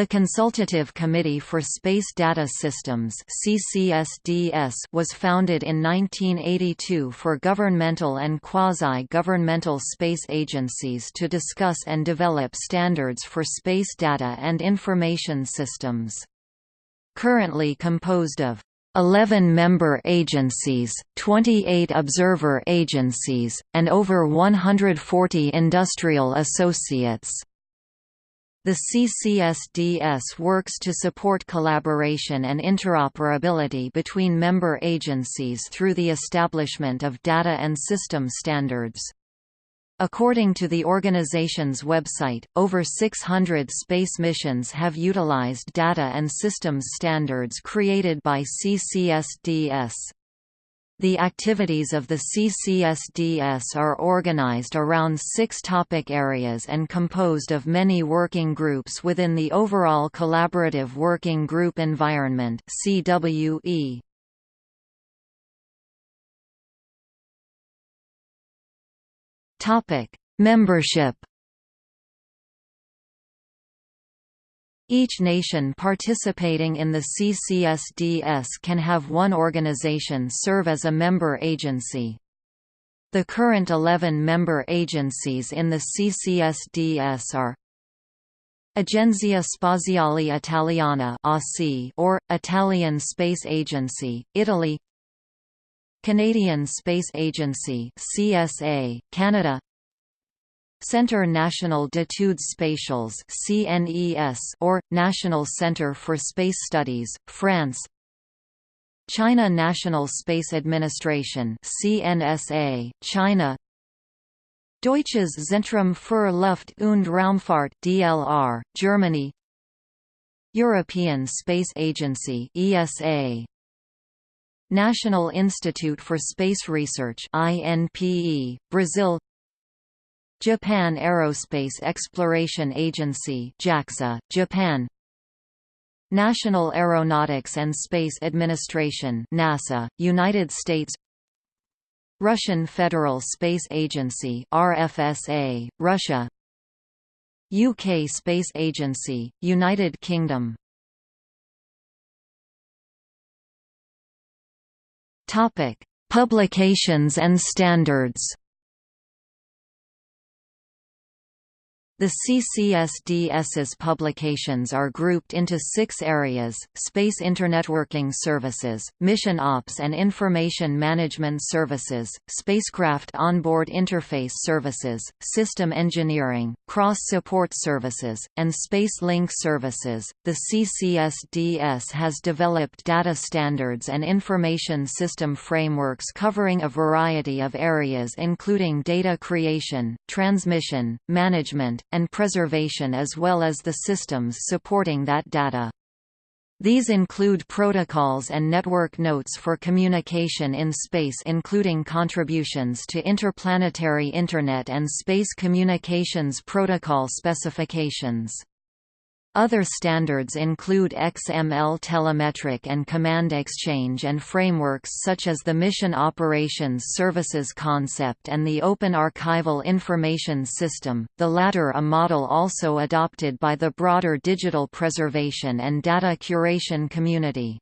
The Consultative Committee for Space Data Systems CCSDS was founded in 1982 for governmental and quasi-governmental space agencies to discuss and develop standards for space data and information systems. Currently composed of 11 member agencies, 28 observer agencies, and over 140 industrial associates. The CCSDS works to support collaboration and interoperability between member agencies through the establishment of data and system standards. According to the organization's website, over 600 space missions have utilized data and systems standards created by CCSDS. The activities of the CCSDS are organized around six topic areas and composed of many working groups within the overall Collaborative Working Group Environment CWE. Membership Each nation participating in the CCSDS can have one organization serve as a member agency. The current 11 member agencies in the CCSDS are Agenzia Spaziale Italiana or, Italian Space Agency, Italy Canadian Space Agency CSA, Canada Centre National d'études spatiales (CNES) or National Centre for Space Studies, France. China National Space Administration (CNSA), China. Deutsches Zentrum für Luft- und Raumfahrt (DLR), Germany. European Space Agency (ESA). National Institute for Space Research INPE, Brazil Japan Aerospace Exploration Agency JAXA, Japan. National Aeronautics and Space Administration NASA, United States. Russian Federal Space Agency RFSA, Russia. UK Space Agency, United Kingdom. Publications and standards The CCSDS's publications are grouped into six areas, Space Internetworking Services, Mission Ops and Information Management Services, Spacecraft Onboard Interface Services, System Engineering, Cross-Support Services, and Space Link Services. The CCSDS has developed data standards and information system frameworks covering a variety of areas including data creation, transmission, management, and preservation as well as the systems supporting that data. These include protocols and network notes for communication in space including contributions to interplanetary Internet and space communications protocol specifications. Other standards include XML telemetric and command exchange and frameworks such as the Mission Operations Services concept and the Open Archival Information System, the latter a model also adopted by the broader digital preservation and data curation community.